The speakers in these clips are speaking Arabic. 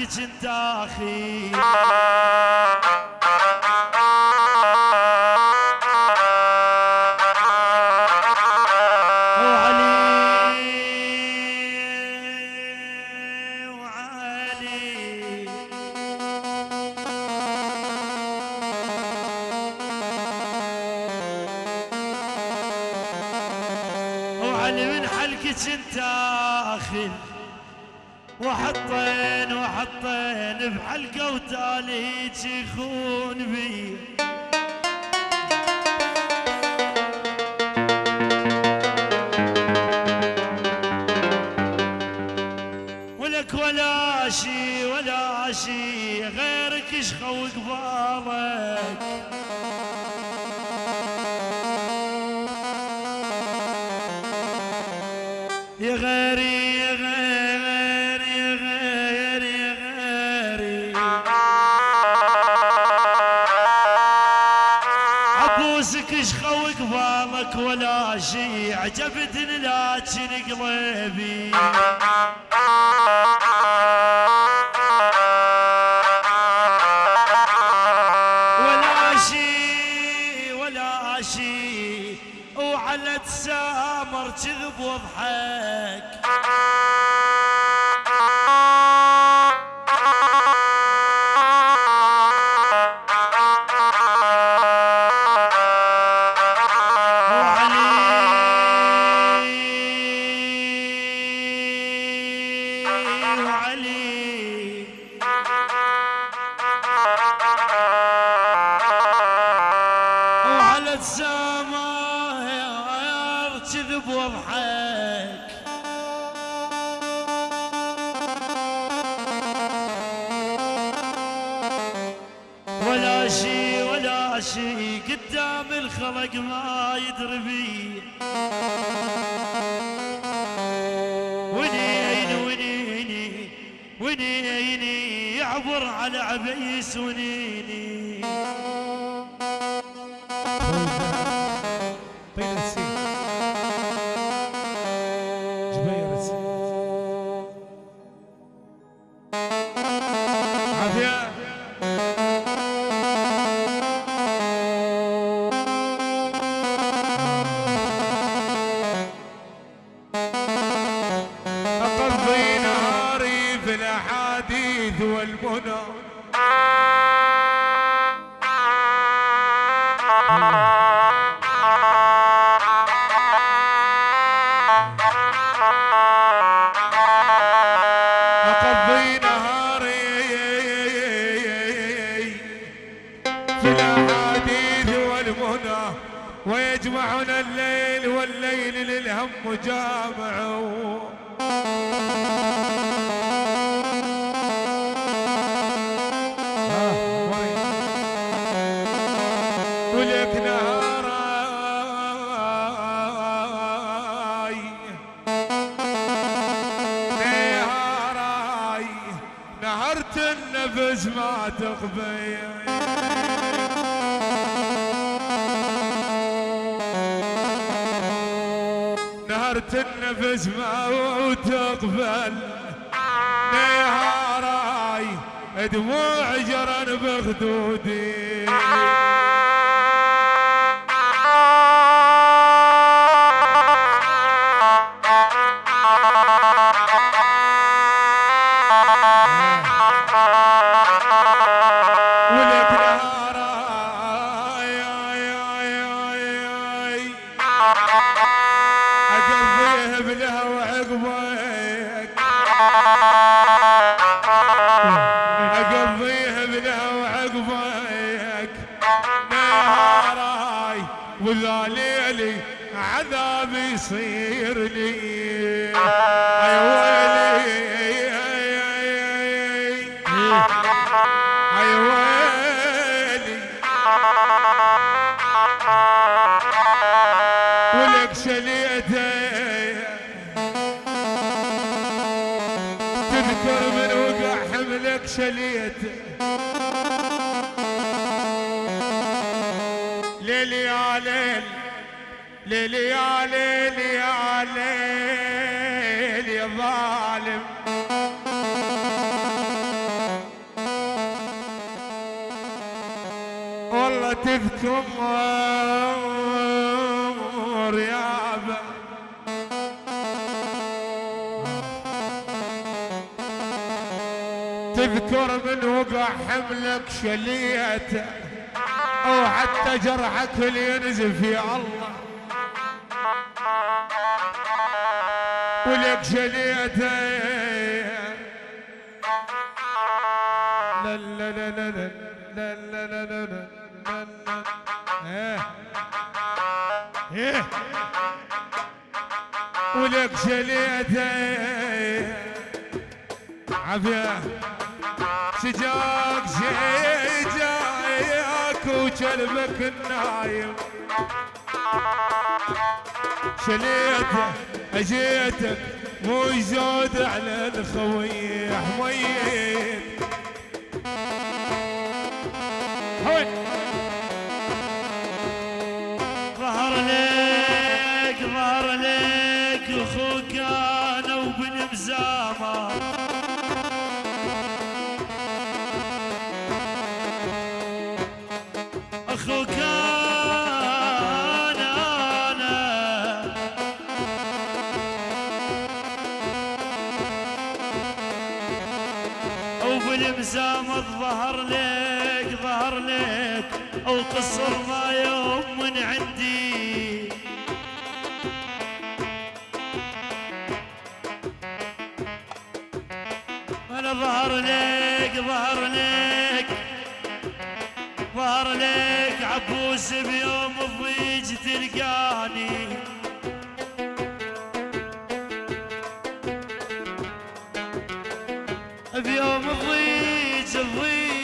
عنك كنت أخي. عاشي ولا عاشي غيرك شخوك فاضي الجامع ولك نهاراي نهرت النفس ما تقبل. تسمع وتقبل. نهاري دموع جرن بخدودي ليلي يا ليل يا ظالم. والله تذكر يا أبا. تذكر من وقع حملك شليته. وحتى جرحك ينزف يا الله. ولك إيه إيه ولك شليته عافيه سجاك جايك وكلبك النايم شليته أجيتك مو يزود على الخوي حميت أو قصر ما يوم من عندي. أنا ظهر لك ظهر لك ظهر لك عبوس بيوم الضيج تلقاني. بيوم الضيج الضيج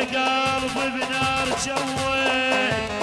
انت قلبي بنار تشوه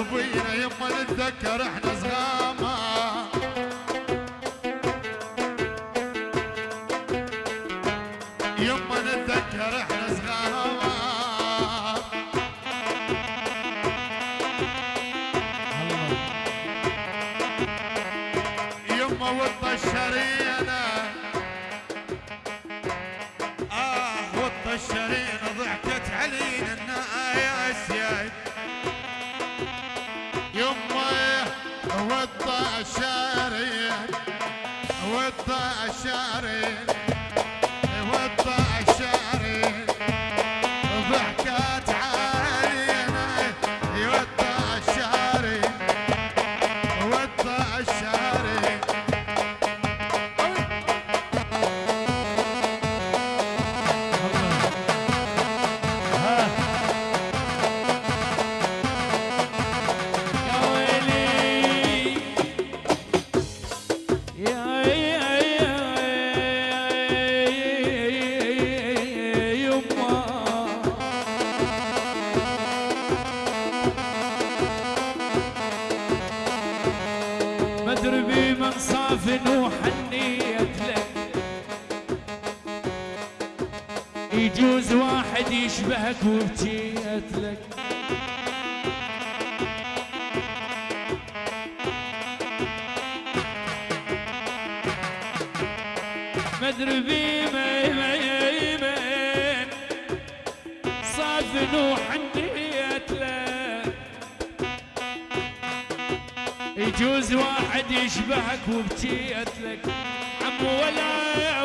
ابوينا يما نتذكر إحنا صغار. Mary. دربي ميمين. صافن وحنيت له يجوز واحد يشبهك وبكيت لك عمو ولا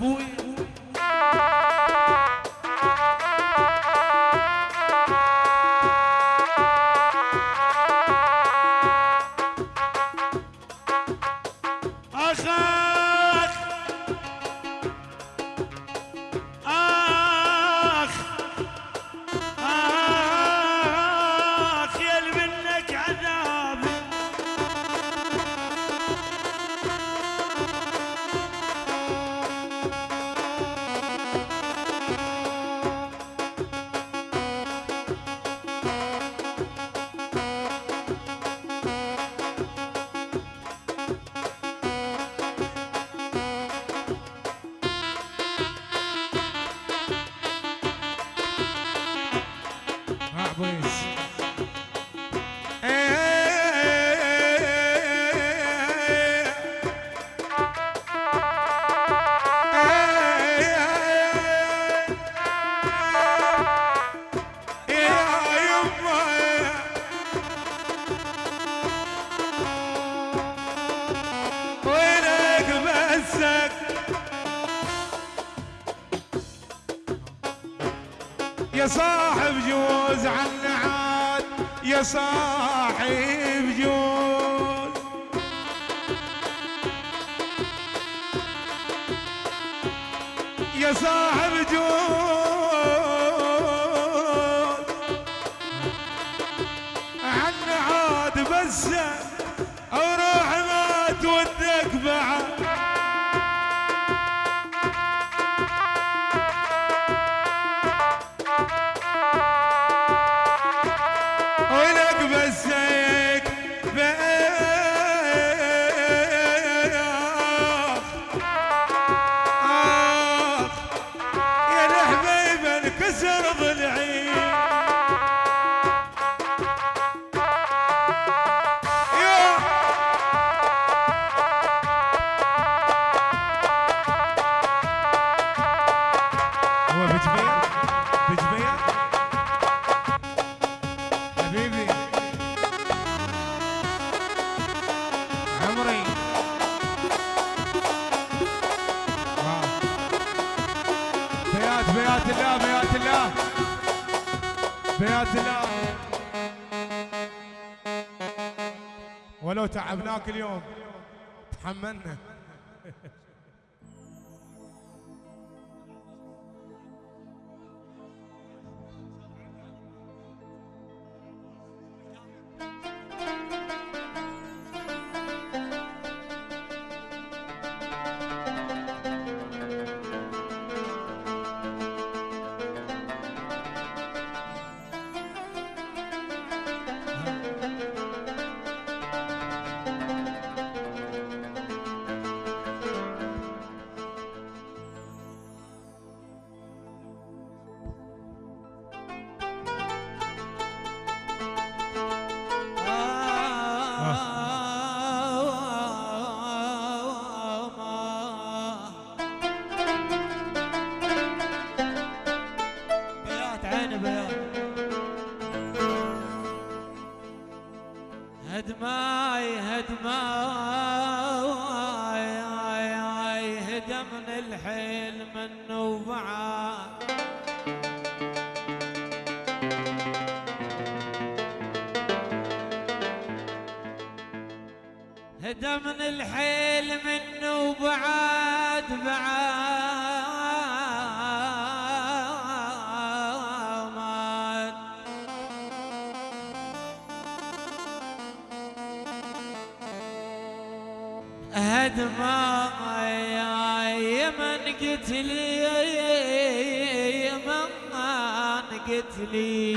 bulla. essa vai ser عمنا هدماي هدماي هدمن الحيل منه وبعاد. هدمن الحيل منه وبعاد بعاد. من قتلي من قتلي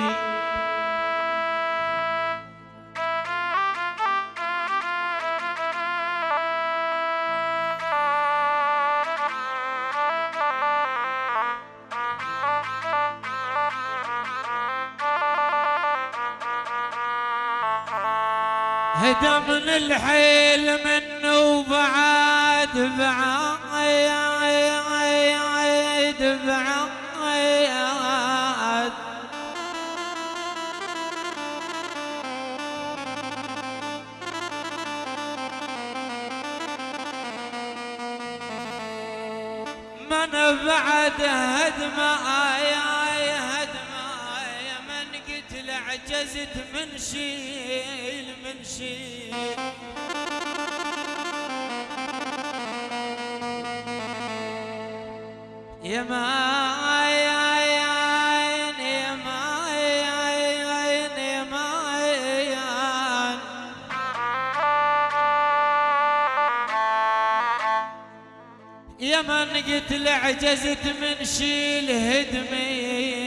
هدمن الحيل منه وبعد بعايد بعايد من بعد هدم آي آي هدم آي من قتل عجزت من شيل من شيل من قتل عجزت من شيل هدمي.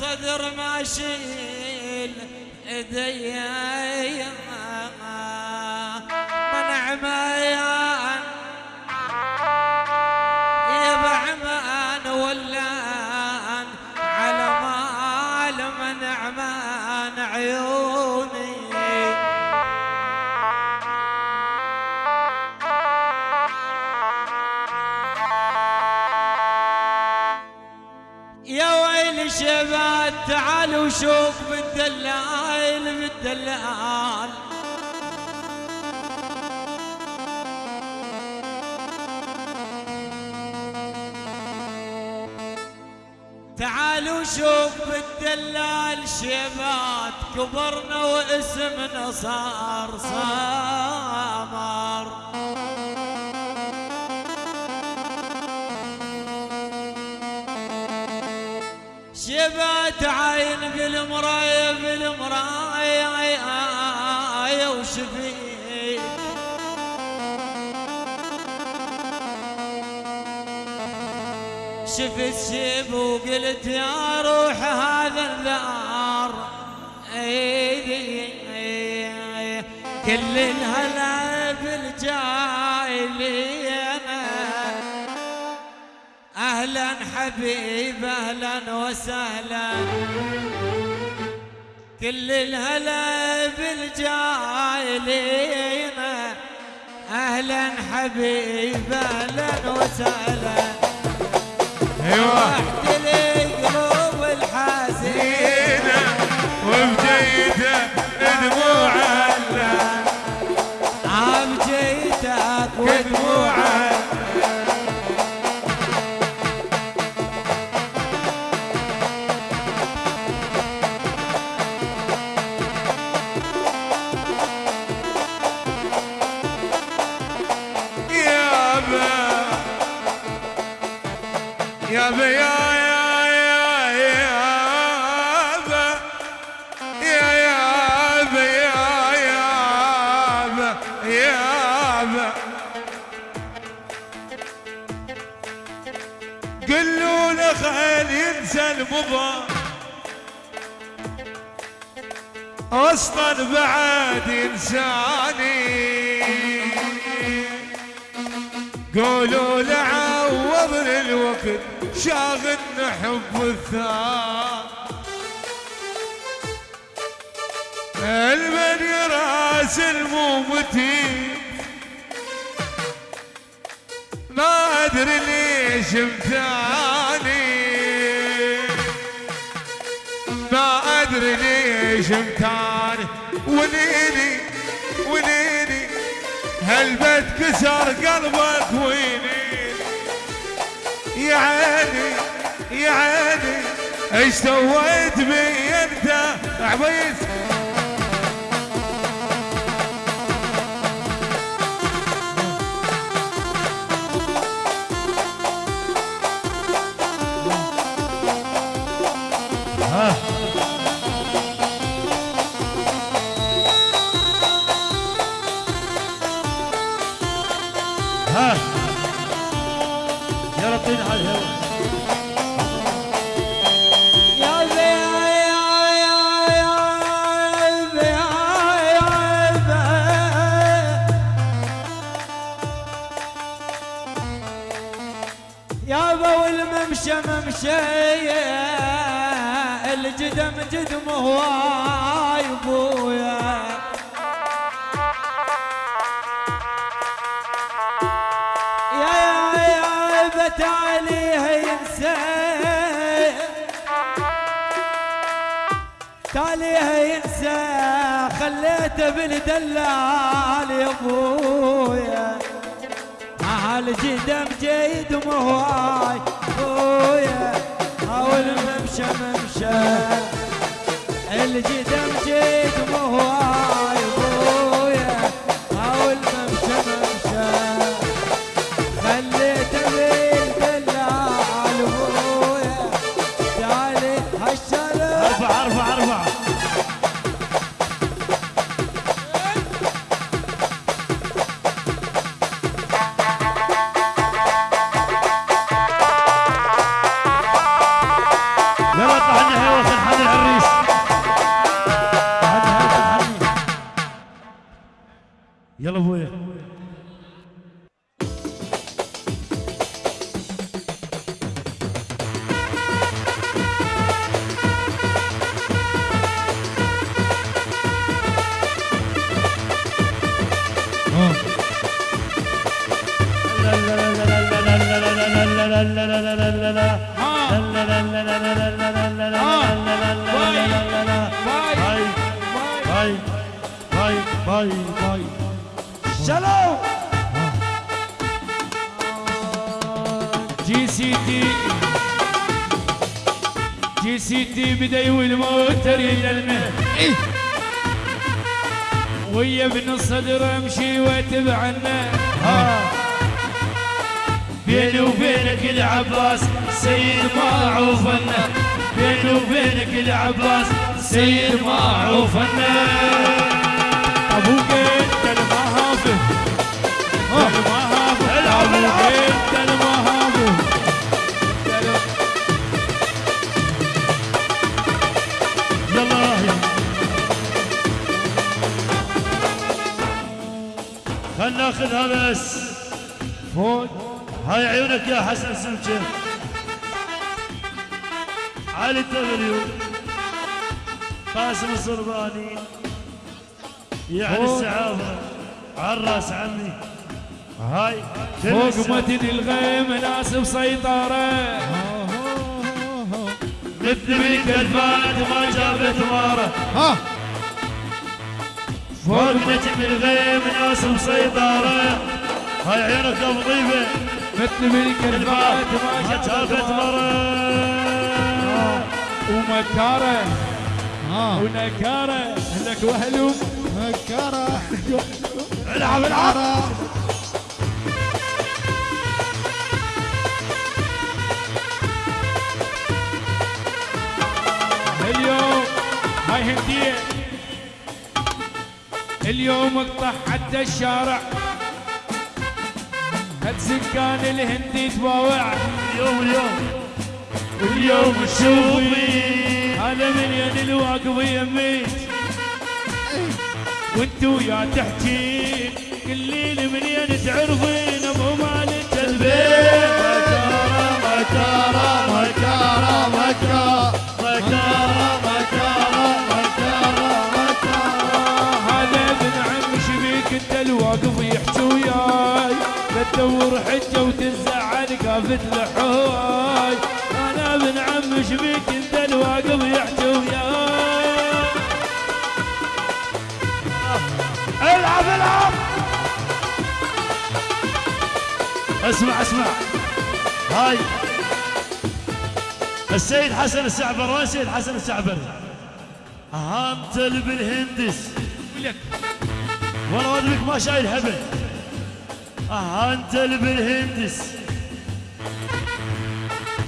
الصدر ما شيل ايدي شباب تعالوا شوف بالدلال بالدلال. تعالوا شوف بالدلال شباب كبرنا واسمنا صار سامر شبات عين بالمراية بالمراية وشفيت شفت شب وقلت يا روح هذا الدار إيه، كل الهلا حبيب أهلا وسهلا. كل الهلا بالجايلين أهلا حبيب أهلا وسهلا. أيوه. يا يا يا يابا يا يابا يا يابا يابا قلوا له خيل ينسى المضى. أصلا بعد إنساني. قولوا لعوضني الوقت شاغلنا حب الثار. المن راس المومتين ما أدري ليش امتاني ما أدري ليش امتاني ونيني ونيني هالبيت كسر قلبك ويني؟ يا عيني يا عيني إيش سويت بي انت؟ عبيد يا ابو الممشى ممشي الجدم جدم هواي ابويا يا يا بت عليه ينسى تاليه ينسى خليته بالدلال يا ابويا هالجدم جيد مهواي ابويا حاول ممشى ممشى. الجدم جيد مهواي ابويا حاول ممشى ممشى. خليته بالدلال ابويا تعالي هالشلال. جي سي تي جي سي تي بدأ والموتر يلمه ويا ابن الصدر امشي واتبعنا. بيني وبينك العباس سيد معروفنا بيني وبينك العباس سيد معروفنا أبوك أنت المهافل المهافل العب، العب. انت المهافل يلا خلنا ناخذها بس فوق هاي عيونك يا حسن سمكة. علي الدبليو قاسم الصرباني يعني. السعافه عالراس عمي هاي فوق. متن الغيم ناس بسيطرة مثل بالكلفات ما جابت ها. فوق نجم الغيم ناس مسيطره هاي ابو ضيفه مثل بالكلفات ما ما جابت مره ومكارة ونكارة لك وهلوم. مكرة العب العب. اليوم هاي هندية اليوم اقطع حتى الشارع. هاد سكان الهندي تباوع اليوم اليوم. اليوم تشوفي هذا من ين الواقف يميت وانت ويا تحكي قليلي منين تعرفين أبو مالك البيت؟ مكاره مكاره مكاره مكاره مكاره مكاره مكاره مكاره هذا ابن عم شبيك انت الواقف يحكي وياي لا تدور حجه وتنزعل قافت لحواي أنا ابن عم شبيك اسمع اسمع. هاي. السيد حسن السعبر وين السيد حسن السعبر؟ اللي بالهندس ولك والله ما شايل هبل انت اللي بالهندس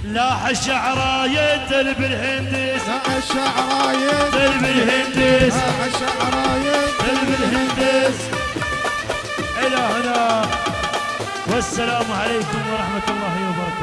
لاح الشعرايه أنت اللي بالهندس لا الشعرايين أنت اللي بالهندس لا الشعرايين أنت اللي بالهندس إلى هنا. والسلام عليكم ورحمة الله وبركاته.